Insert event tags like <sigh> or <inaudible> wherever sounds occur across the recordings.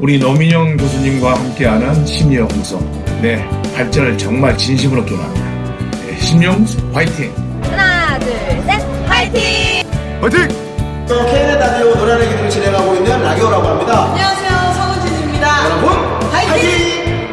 우리 노민영 교수님과 함께하는 심리연구소. 네, 발전을 정말 진심으로 기원합니다. 네, 심영수 화이팅! 하나, 둘, 셋, 화이팅! 화이팅! KNN 라디오 노래하는 기능을 진행하고 있는 라디오라고 합니다. 안녕하세요 성은진입니다. 여러분, 화이팅!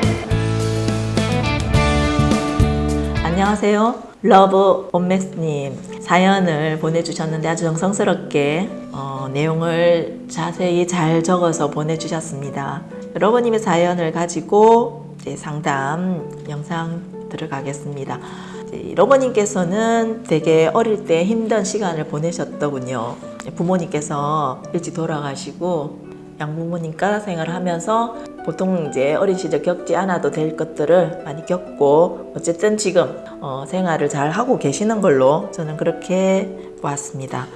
안녕하세요. 러브 온맥스님 사연을 보내주셨는데 아주 정성스럽게 어, 내용을 자세히 잘 적어서 보내주셨습니다. 러버님의 사연을 가지고 상담 영상 들어가겠습니다. 이제 러버님께서는 되게 어릴 때 힘든 시간을 보내셨더군요. 부모님께서 일찍 돌아가시고 양부모님과 생활을 하면서 보통 이제 어린 시절 겪지 않아도 될 것들을 많이 겪고 어쨌든 지금 어, 생활을 잘 하고 계시는 걸로 저는 그렇게 보았습니다.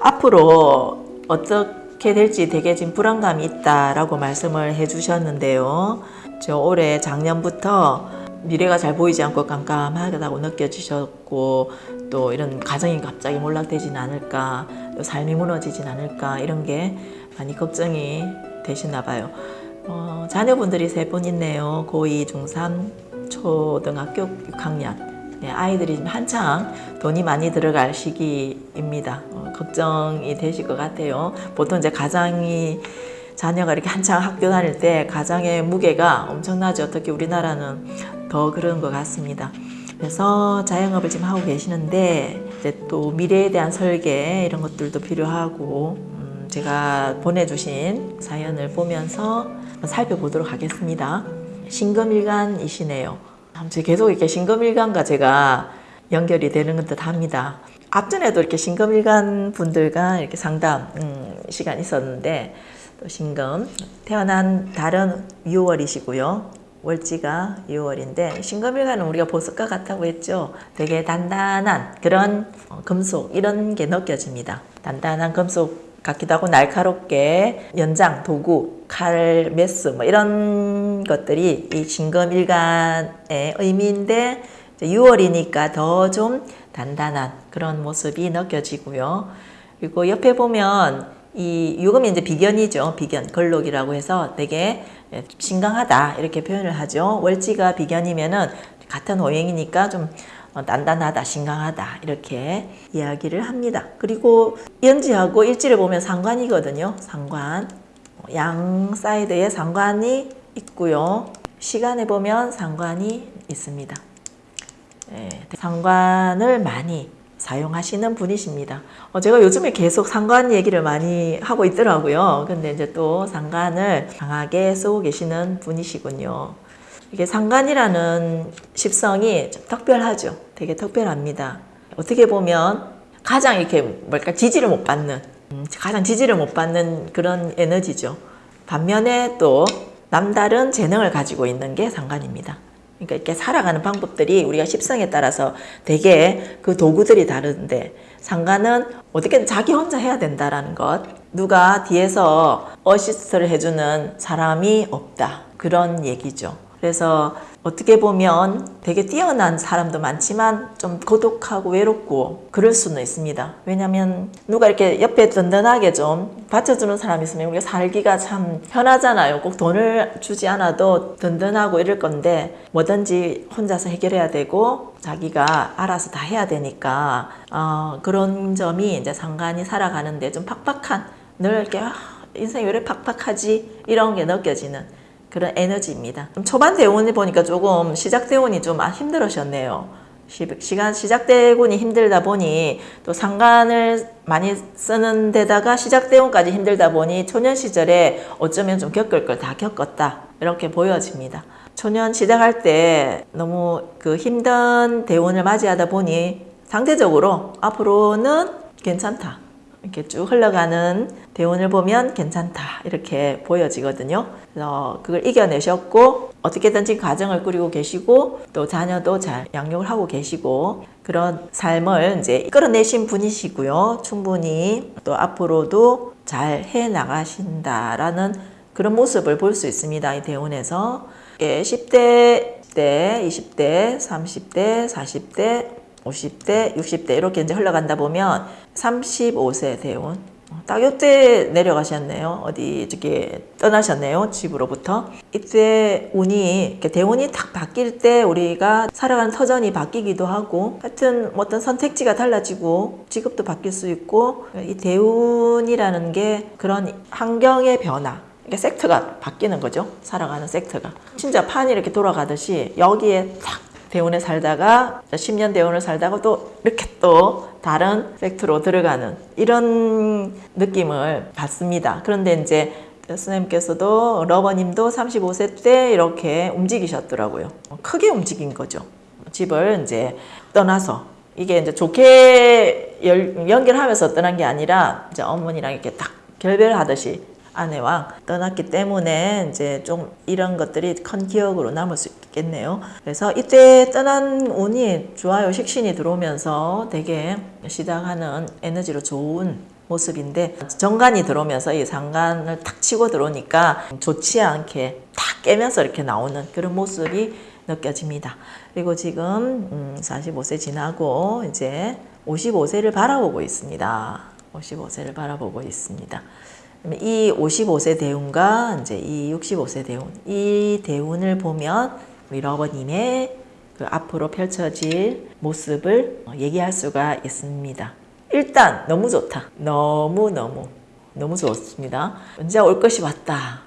앞으로 어떻게 될지 되게 지금 불안감이 있다라고 말씀을 해주셨는데요. 저 올해 작년부터 미래가 잘 보이지 않고 깜깜하다고 느껴지셨고 또 이런 가정이 갑자기 몰락되진 않을까 또 삶이 무너지진 않을까 이런 게 많이 걱정이 되시나 봐요. 어, 자녀분들이 세 분 있네요. 고2, 중3, 초등학교 6학년. 네, 아이들이 지금 한창 돈이 많이 들어갈 시기입니다. 어, 걱정이 되실 것 같아요. 보통 이제 가장이 자녀가 이렇게 한창 학교 다닐 때 가장의 무게가 엄청나죠. 특히 우리나라는 더 그런 것 같습니다. 그래서 자영업을 지금 하고 계시는데 이제 또 미래에 대한 설계 이런 것들도 필요하고 음, 제가 보내주신 사연을 보면서 살펴보도록 하겠습니다. 신금일간이시네요. 아무튼 계속 이렇게 신금일간과 제가 연결이 되는 듯 합니다. 앞전에도 이렇게 신금일간 분들과 이렇게 상담 음, 시간 있었는데 또 신금 태어난 달은 6월이시고요. 월지가 6월인데 신금일간은 우리가 보석과 같다고 했죠. 되게 단단한 그런 어, 금속 이런 게 느껴집니다. 단단한 금속 같기도 하고 날카롭게 연장, 도구, 칼, 메스 뭐 이런 것들이 이 신금일간의 의미인데 6월이니까 더 좀 단단한 그런 모습이 느껴지고요. 그리고 옆에 보면 이 유금이 이제 비견이죠. 비견, 걸록이라고 해서 되게 신강하다 이렇게 표현을 하죠. 월지가 비견이면은 같은 오행이니까 좀 단단하다, 신강하다 이렇게 이야기를 합니다. 그리고 연지하고 일지를 보면 상관이거든요. 상관. 양 사이드에 상관이 있고요. 시간에 보면 상관이 있습니다. 네, 상관을 많이 사용하시는 분이십니다. 어, 제가 요즘에 계속 상관 얘기를 많이 하고 있더라고요. 근데 이제 또 상관을 강하게 쓰고 계시는 분이시군요. 이게 상관이라는 십성이 좀 특별하죠. 되게 특별합니다. 어떻게 보면 가장 이렇게 뭘까 지지를 못 받는 음, 가장 지지를 못 받는 그런 에너지죠. 반면에 또 남다른 재능을 가지고 있는 게 상관입니다. 그러니까 이렇게 살아가는 방법들이 우리가 십성에 따라서 되게 그 도구들이 다른데 상관은 어떻게든 자기 혼자 해야 된다라는 것 누가 뒤에서 어시스트를 해주는 사람이 없다 그런 얘기죠 그래서 어떻게 보면 되게 뛰어난 사람도 많지만 좀 고독하고 외롭고 그럴 수는 있습니다. 왜냐하면 누가 이렇게 옆에 든든하게 좀 받쳐주는 사람이 있으면 우리가 살기가 참 편하잖아요. 꼭 돈을 주지 않아도 든든하고 이럴 건데 뭐든지 혼자서 해결해야 되고 자기가 알아서 다 해야 되니까 어, 그런 점이 이제 상관이 살아가는데 좀 팍팍한 늘 이렇게 아, 인생이 왜 이렇게 팍팍하지 이런 게 느껴지는 그런 에너지입니다. 초반 대운을 보니까 조금 시작 대운이 좀 힘들으셨네요. 시간 시작대운이 힘들다 보니 또 상관을 많이 쓰는 데다가 시작대운까지 힘들다 보니 초년 시절에 어쩌면 좀 겪을 걸 다 겪었다 이렇게 보여집니다. 초년 시작할 때 너무 그 힘든 대운을 맞이하다 보니 상대적으로 앞으로는 괜찮다 이렇게 쭉 흘러가는 대운을 보면 괜찮다 이렇게 보여지거든요. 그래서 그걸 이겨내셨고 어떻게든지 가정을 꾸리고 계시고 또 자녀도 잘 양육을 하고 계시고 그런 삶을 이제 끌어내신 분이시고요. 충분히 또 앞으로도 잘 해 나가신다라는 그런 모습을 볼 수 있습니다. 이 대운에서 10대 때, 20대, 30대, 40대, 50대, 60대 이렇게 이제 흘러간다 보면 35세 대운 딱 요때 내려가셨네요. 어디 저기 떠나셨네요. 집으로부터. 이때 운이 대운이 딱 바뀔 때 우리가 살아가는 터전이 바뀌기도 하고 하여튼 뭐 어떤 선택지가 달라지고 직업도 바뀔 수 있고 이 대운이라는 게 그런 환경의 변화 이게 섹터가 바뀌는 거죠. 살아가는 섹터가. 진짜 판이 이렇게 돌아가듯이 여기에 탁 대운에 살다가 10년 대운을 살다가 또 이렇게 또 다른 섹터로 들어가는 이런 느낌을 받습니다. 그런데 이제 스님께서도 러버님도 35세 때 이렇게 움직이셨더라고요. 크게 움직인 거죠. 집을 이제 떠나서 이게 이제 좋게 열- 연결하면서 떠난 게 아니라 이제 어머니랑 이렇게 딱 결별하듯이 아내와 떠났기 때문에 이제 좀 이런 것들이 큰 기억으로 남을 수 있겠네요. 그래서 이때 떠난 운이 좋아요. 식신이 들어오면서 되게 시작하는 에너지로 좋은 모습인데 정관이 들어오면서 이 상관을 탁 치고 들어오니까 좋지 않게 탁 깨면서 이렇게 나오는 그런 모습이 느껴집니다. 그리고 지금 음, 45세 지나고 이제 55세를 바라보고 있습니다. 55세를 바라보고 있습니다. 이 55세 대운과 이제 이 65세 대운, 이 대운을 보면 우리 러버님의 그 앞으로 펼쳐질 모습을 얘기할 수가 있습니다. 일단 너무 좋다. 너무 너무 너무 좋습니다. 언제 올 것이 왔다.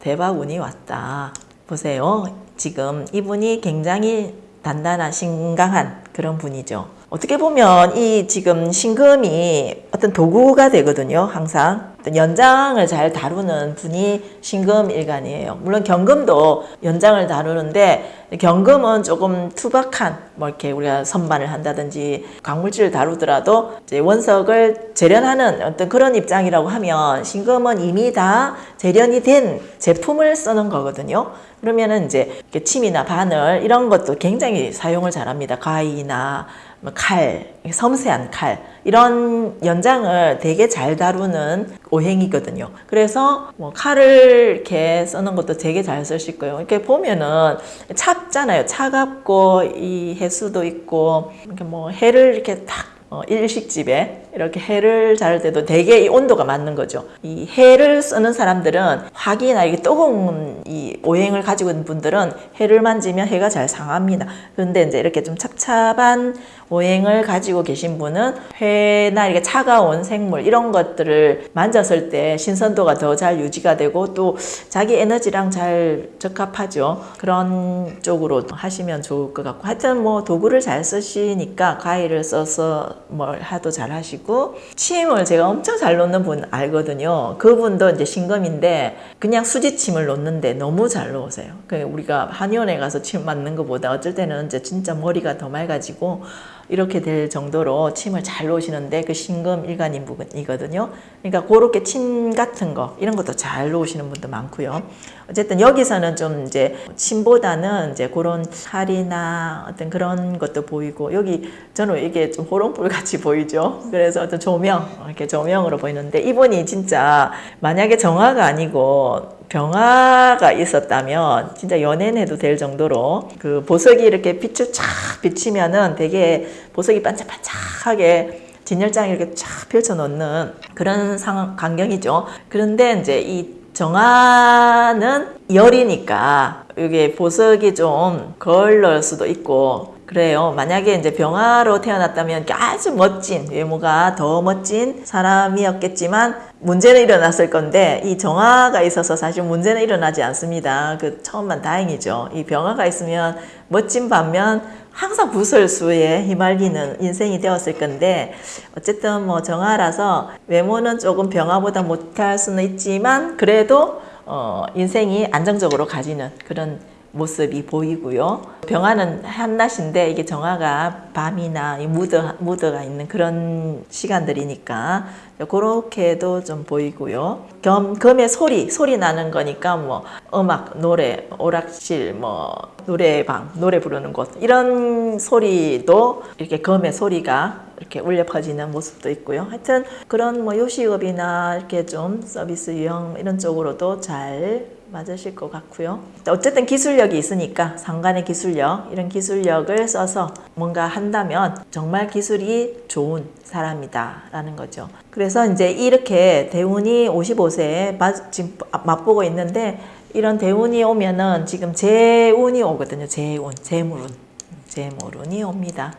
대박 운이 왔다. 보세요. 지금 이분이 굉장히 단단한 신강한 그런 분이죠. 어떻게 보면 이 지금 신금이 어떤 도구가 되거든요. 항상 어떤 연장을 잘 다루는 분이 신금 일간이에요. 물론 경금도 연장을 다루는데 경금은 조금 투박한 뭐 이렇게 우리가 선반을 한다든지 광물질을 다루더라도 이제 원석을 재련하는 어떤 그런 입장이라고 하면 신금은 이미 다 재련이 된 제품을 쓰는 거거든요. 그러면은 이제 침이나 바늘 이런 것도 굉장히 사용을 잘합니다. 가위나 뭐 칼, 섬세한 칼 이런 연장을 되게 잘 다루는 오행이거든요. 그래서 뭐 칼을 이렇게 쓰는 것도 되게 잘 쓰실 거예요. 이렇게 보면은 찹잖아요. 차갑고 이 해수도 있고 이렇게 뭐 해를 이렇게 탁 어, 일식집에 이렇게 해를 자를 때도 되게 이 온도가 맞는 거죠. 이 해를 쓰는 사람들은 화기나 이게 뜨거운 이 오행을 가지고 있는 분들은 해를 만지면 해가 잘 상합니다. 그런데 이제 이렇게 좀 찹찹한 오행을 가지고 계신 분은 회나 이렇게 차가운 생물 이런 것들을 만졌을 때 신선도가 더 잘 유지가 되고 또 자기 에너지랑 잘 적합하죠. 그런 쪽으로 하시면 좋을 것 같고 하여튼 뭐 도구를 잘 쓰시니까 가위를 써서 뭘 하도 잘 하시고 침을 제가 엄청 잘 놓는 분 알거든요. 그분도 이제 신금인데 그냥 수지침을 놓는데 너무 잘 놓으세요. 그 우리가 한의원에 가서 침 맞는 것보다 어쩔 때는 이제 진짜 머리가 더 맑아지고 이렇게 될 정도로 침을 잘 놓으시는데 그 신금 일간인 부분이거든요. 그러니까 그렇게 침 같은 거 이런 것도 잘 놓으시는 분도 많고요. 어쨌든 여기서는 좀 이제 침보다는 이제 그런 살이나 어떤 그런 것도 보이고 여기 저는 이게 좀 호롱불 같이 보이죠. 그래서 어떤 조명 이렇게 조명으로 보이는데 이분이 진짜 만약에 정화가 아니고 병화가 있었다면 진짜 연예인해도 될 정도로 그 보석이 이렇게 빛을 쫙 비치면은 되게 보석이 반짝반짝하게 진열장에 이렇게 쫙 펼쳐 놓는 그런 상황 광경이죠. 그런데 이제 이 정화는 열이니까 이게 보석이 좀 걸릴 수도 있고 그래요. 만약에 이제 병화로 태어났다면 아주 멋진 외모가 더 멋진 사람이었겠지만 문제는 일어났을 건데 이 정화가 있어서 사실 문제는 일어나지 않습니다. 그 처음만 다행이죠. 이 병화가 있으면 멋진 반면 항상 구설수에 휘말리는 인생이 되었을 건데 어쨌든 뭐 정화라서 외모는 조금 병화보다 못할 수는 있지만 그래도 어 인생이 안정적으로 가지는 그런 모습이 보이고요. 병화는 한낮인데 이게 정화가 밤이나 이 무드, 무드가 있는 그런 시간들이니까 그렇게도 좀 보이고요. 겸, 금의 소리, 소리 나는 거니까 뭐 음악, 노래, 오락실, 뭐 노래방, 노래 부르는 곳 이런 소리도 이렇게 금의 소리가 이렇게 울려 퍼지는 모습도 있고요. 하여튼 그런 뭐 요식업이나 이렇게 좀 서비스 유형 이런 쪽으로도 잘 맞으실 것 같고요. 어쨌든 기술력이 있으니까 상관의 기술력 이런 기술력을 써서 뭔가 한다면 정말 기술이 좋은 사람이다 라는 거죠. 그래서 이제 이렇게 대운이 55세에 지금 맛보고 있는데 이런 대운이 오면은 지금 재운이 오거든요. 재운, 재물운, 재물운이 옵니다.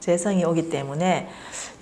재성이 오기 때문에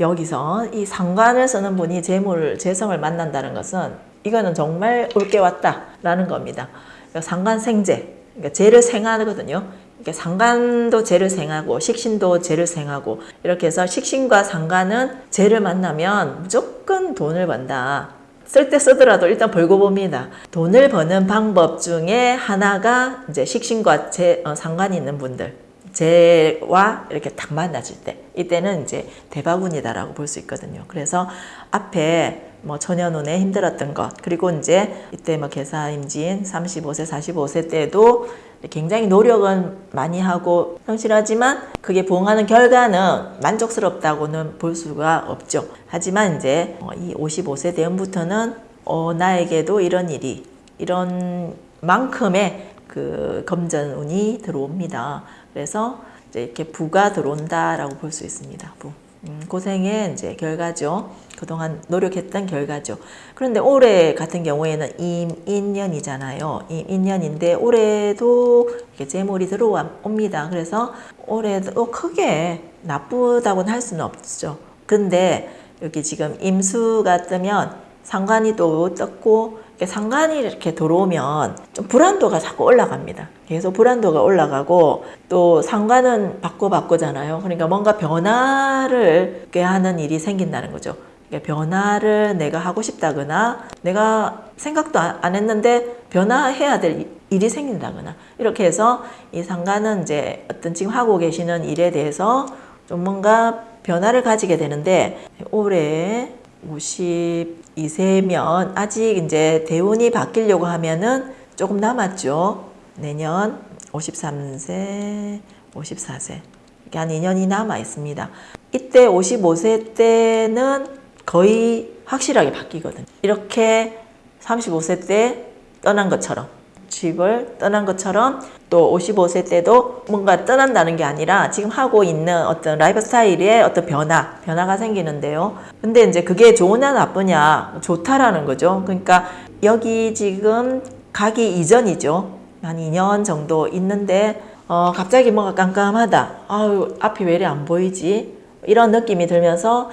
여기서 이 상관을 쓰는 분이 재물, 재성을 만난다는 것은 이거는 정말 올게 왔다라는 겁니다. 그러니까 상관생재, 그러니까 재를 생하거든요. 그러니까 상관도 재를 생하고 식신도 재를 생하고 이렇게 해서 식신과 상관은 재를 만나면 무조건 돈을 번다. 쓸 때 쓰더라도 일단 벌고 봅니다. 돈을 버는 방법 중에 하나가 이제 식신과 재, 어, 상관이 있는 분들. 재와 이렇게 딱 만나질 때 이때는 이제 대바운이다라고 볼 수 있거든요. 그래서 앞에 뭐 초년운에 힘들었던 것 그리고 이제 이때 뭐 개사임진 35세 45세 때도 굉장히 노력은 많이 하고 성실하지만 그게 부응하는 결과는 만족스럽다고는 볼 수가 없죠. 하지만 이제 어, 이 55세 대음부터는 어, 나에게도 이런 일이 이런 만큼의 그 검전운이 들어옵니다. 그래서 이제 이렇게 부가 들어온다라고 볼 수 있습니다. 부. 음, 고생의 이제 결과죠. 그동안 노력했던 결과죠. 그런데 올해 같은 경우에는 임인년이잖아요. 임인년인데 올해도 이렇게 재물이 들어옵니다. 그래서 올해도 크게 나쁘다고는 할 수는 없죠. 근데 여기 지금 임수가 뜨면 상관이 또 떴고 상관이 이렇게 들어오면 좀 불안도가 자꾸 올라갑니다. 계속 불안도가 올라가고 또 상관은 바꿔 바꾸잖아요. 그러니까 뭔가 변화를 하는 일이 생긴다는 거죠. 그러니까 변화를 내가 하고 싶다거나 내가 생각도 안 했는데 변화해야 될 일이 생긴다거나 이렇게 해서 이 상관은 이제 어떤 지금 하고 계시는 일에 대해서 좀 뭔가 변화를 가지게 되는데 올해 52세면 아직 이제 대운이 바뀌려고 하면은 조금 남았죠. 내년 53세, 54세. 이게 한 2년이 남아 있습니다. 이때 55세 때는 거의 확실하게 바뀌거든요. 이렇게 35세 때 떠난 것처럼 집을 떠난 것처럼 또 55세 때도 뭔가 떠난다는 게 아니라 지금 하고 있는 어떤 라이프 스타일의 어떤 변화, 변화가 생기는데요. 근데 이제 그게 좋으냐 나쁘냐, 좋다라는 거죠. 그러니까 여기 지금 가기 이전이죠. 한 2년 정도 있는데, 어, 갑자기 뭔가 깜깜하다. 아유, 앞이 왜 이리 안 보이지? 이런 느낌이 들면서,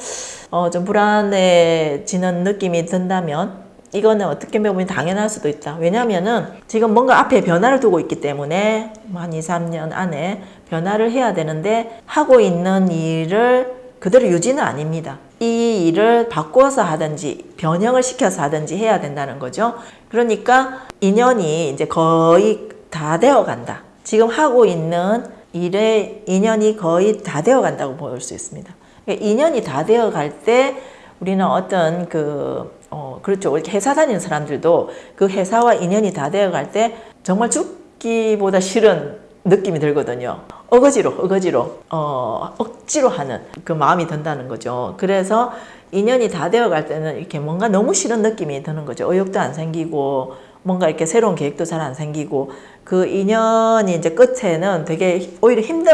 어, 좀 불안해지는 느낌이 든다면, 이거는 어떻게 보면 당연할 수도 있다. 왜냐면은 지금 뭔가 앞에 변화를 두고 있기 때문에 한 2, 3년 안에 변화를 해야 되는데 하고 있는 일을 그대로 유지는 아닙니다. 이 일을 바꿔서 하든지 변형을 시켜서 하든지 해야 된다는 거죠. 그러니까 인연이 이제 거의 다 되어 간다. 지금 하고 있는 일의 인연이 거의 다 되어 간다고 볼 수 있습니다. 그러니까 인연이 다 되어 갈 때 우리는 어떤 그 어, 그렇죠. 이렇게 회사 다니는 사람들도 그 회사와 인연이 다 되어 갈 때 정말 죽기보다 싫은 느낌이 들거든요. 어거지로, 어거지로, 어, 억지로 하는 그 마음이 든다는 거죠. 그래서 인연이 다 되어 갈 때는 이렇게 뭔가 너무 싫은 느낌이 드는 거죠. 의욕도 안 생기고, 뭔가 이렇게 새로운 계획도 잘 안 생기고, 그 인연이 이제 끝에는 되게 오히려 힘든,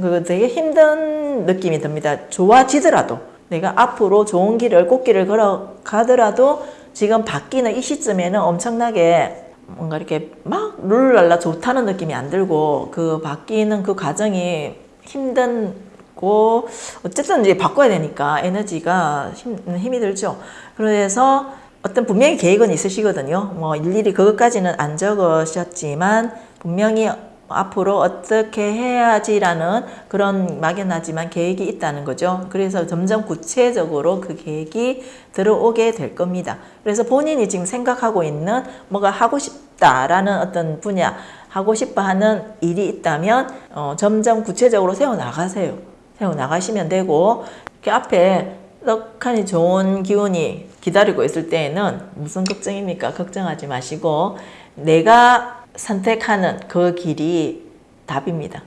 그 되게 힘든 느낌이 듭니다. 좋아지더라도. 내가 앞으로 좋은 길을 꽃길을 걸어가더라도 지금 바뀌는 이 시점에는 엄청나게 뭔가 이렇게 막 룰랄라 좋다는 느낌이 안 들고 그 바뀌는 그 과정이 힘든고 어쨌든 이제 바꿔야 되니까 에너지가 힘, 힘이 들죠. 그래서 어떤 분명히 계획은 있으시거든요. 뭐 일일이 그것까지는 안 적으셨지만 분명히 앞으로 어떻게 해야지라는 그런 막연하지만 계획이 있다는 거죠. 그래서 점점 구체적으로 그 계획이 들어오게 될 겁니다. 그래서 본인이 지금 생각하고 있는 뭐가 하고 싶다라는 어떤 분야, 하고 싶어 하는 일이 있다면 어, 점점 구체적으로 세워 나가세요. 세워 나가시면 되고 이렇게 앞에 떡하니 좋은 기운이 기다리고 있을 때에는 무슨 걱정입니까? 걱정하지 마시고 내가 선택하는 그 길이 답입니다.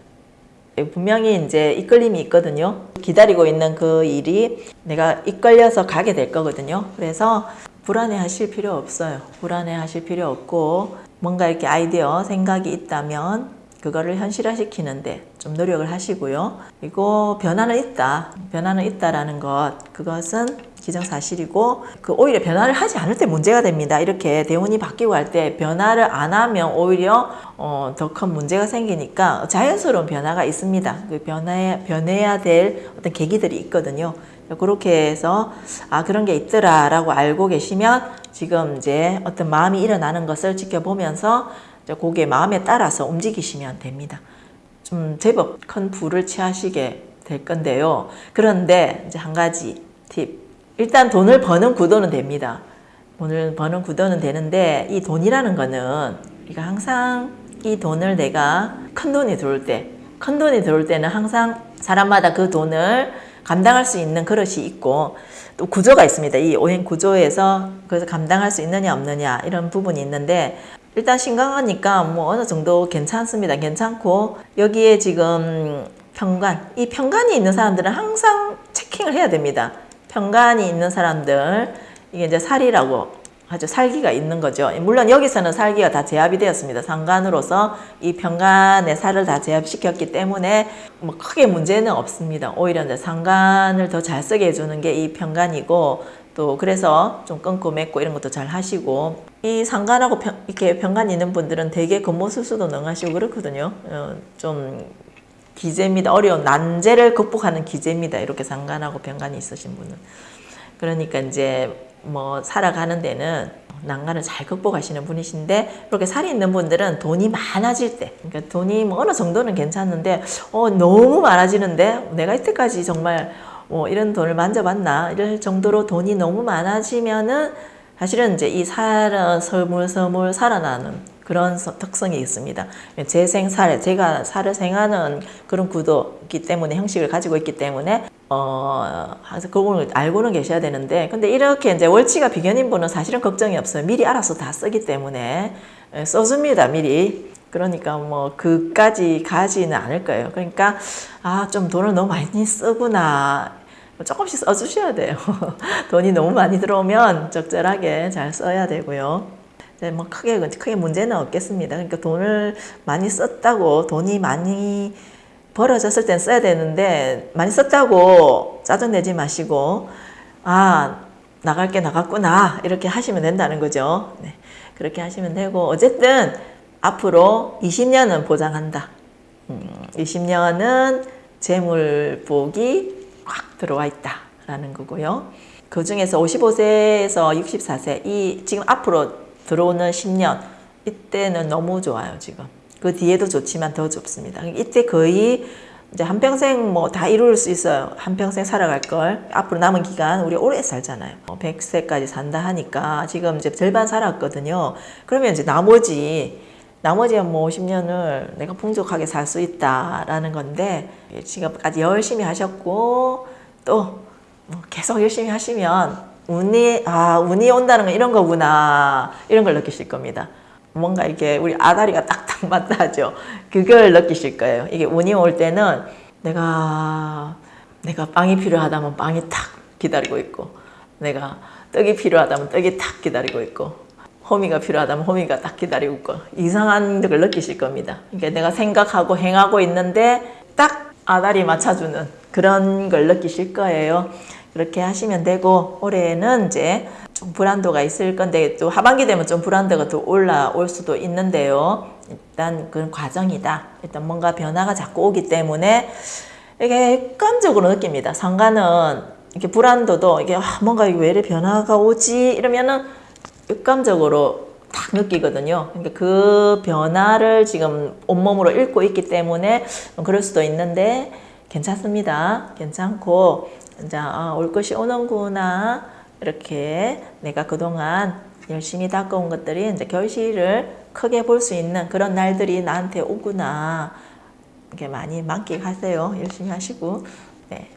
분명히 이제 이끌림이 있거든요. 기다리고 있는 그 일이 내가 이끌려서 가게 될 거거든요. 그래서 불안해 하실 필요 없어요. 불안해 하실 필요 없고, 뭔가 이렇게 아이디어, 생각이 있다면 그거를 현실화시키는데 좀 노력을 하시고요. 그리고 변화는 있다. 변화는 있다라는 것. 그것은 기정사실이고 그 오히려 변화를 하지 않을 때 문제가 됩니다. 이렇게 대운이 바뀌고 할 때 변화를 안 하면 오히려 어, 더 큰 문제가 생기니까 자연스러운 변화가 있습니다. 그 변화해, 변해야 될 어떤 계기들이 있거든요. 그렇게 해서 아 그런 게 있더라 라고 알고 계시면 지금 이제 어떤 마음이 일어나는 것을 지켜보면서 이제 그게 마음에 따라서 움직이시면 됩니다. 좀 제법 큰 부를 취하시게 될 건데요. 그런데 이제 한 가지 팁. 일단 돈을 버는 구도는 됩니다. 돈을 버는 구도는 되는데 이 돈이라는 거는 우리가 항상 이 돈을 내가 큰 돈이 들어올 때, 큰 돈이 들어올 때는 항상 사람마다 그 돈을 감당할 수 있는 그릇이 있고 또 구조가 있습니다. 이 오행 구조에서 그래서 감당할 수 있느냐 없느냐 이런 부분이 있는데 일단 신강하니까 뭐 어느 정도 괜찮습니다. 괜찮고 여기에 지금 평관 이 평관이 있는 사람들은 항상 체킹을 해야 됩니다. 평관이 있는 사람들 이게 이제 살이라고 하죠. 살기가 있는 거죠. 물론 여기서는 살기가 다 제압이 되었습니다. 상관으로서 이 평간의 살을 다 제압시켰기 때문에 뭐 크게 문제는 없습니다. 오히려 이제 상관을 더 잘 쓰게 해주는 게이 평간이고 또 그래서 좀 끊고 맺고 이런 것도 잘 하시고 이 상관하고 평, 이렇게 평간 있는 분들은 되게 겉모술수도 능하시고 그렇거든요. 어, 좀 기재입니다. 어려운 난제를 극복하는 기재입니다. 이렇게 상관하고 병간이 있으신 분은. 그러니까 이제 뭐 살아가는 데는 난간을 잘 극복하시는 분이신데 이렇게 살이 있는 분들은 돈이 많아질 때 그러니까 돈이 뭐 어느 정도는 괜찮은데 어 너무 많아지는데 내가 이때까지 정말 뭐 이런 돈을 만져봤나 이럴 정도로 돈이 너무 많아지면은 사실은 이제 이 살아 서물서물 살아나는 그런 서- 특성이 있습니다. 제 생살, 제가 살을 생하는 그런 구도이기 때문에 형식을 가지고 있기 때문에 어, 그걸 알고는 계셔야 되는데 근데 이렇게 이제 월치가 비견인 분은 사실은 걱정이 없어요. 미리 알아서 다 쓰기 때문에 예, 써줍니다. 미리. 그러니까 뭐 그까지 가지는 않을 거예요. 그러니까 아 좀 돈을 너무 많이 쓰구나. 조금씩 써주셔야 돼요. <laughs> 돈이 너무 많이 들어오면 적절하게 잘 써야 되고요. 이제 뭐 크게 크게 문제는 없겠습니다. 그러니까 돈을 많이 썼다고 돈이 많이 벌어졌을 땐 써야 되는데 많이 썼다고 짜증 내지 마시고 아 나갈 게 나갔구나 이렇게 하시면 된다는 거죠. 네, 그렇게 하시면 되고 어쨌든 앞으로 20년은 보장한다. 음, 20년은 재물복이 확 들어와 있다라는 거고요. 그 중에서 55세에서 64세 이 지금 앞으로 들어오는 10년 이때는 너무 좋아요 지금. 그 뒤에도 좋지만 더 좋습니다. 이때 거의 이제 한평생 뭐 다 이룰 수 있어요. 한평생 살아갈 걸. 앞으로 남은 기간 우리 오래 살잖아요. 100세까지 산다 하니까 지금 이제 절반 살았거든요. 그러면 이제 나머지 나머지 뭐 50년을 내가 풍족하게 살 수 있다라는 건데 지금까지 열심히 하셨고 또뭐 계속 열심히 하시면 운이 아 운이 온다는 건 이런 거구나 이런 걸 느끼실 겁니다. 뭔가 이게 우리 아다리가 딱딱 맞다 하죠. 그걸 느끼실 거예요. 이게 운이 올 때는 내가 내가 빵이 필요하다면 빵이 탁 기다리고 있고 내가 떡이 필요하다면 떡이 탁 기다리고 있고 호미가 필요하다면 호미가 딱 기다리고 있고 이상한 걸 느끼실 겁니다. 그러니까 내가 생각하고 행하고 있는데 딱 아다리 맞춰주는 그런 걸 느끼실 거예요. 그렇게 하시면 되고 올해는 이제 좀 불안도가 있을 건데 또 하반기 되면 좀 불안도가 더 올라올 수도 있는데요. 일단 그런 과정이다. 일단 뭔가 변화가 자꾸 오기 때문에 이게 감적으로 느낍니다. 상관은 이렇게 불안도도 이게 아, 뭔가 왜 이래 변화가 오지 이러면은 육감적으로 딱 느끼거든요. 그러니까 그 변화를 지금 온몸으로 읽고 있기 때문에 그럴 수도 있는데 괜찮습니다. 괜찮고 이제 아, 올 것이 오는구나 이렇게 내가 그동안 열심히 닦아온 것들이 이제 결실을 크게 볼 수 있는 그런 날들이 나한테 오구나 이렇게 많이 만끽하세요. 열심히 하시고 네.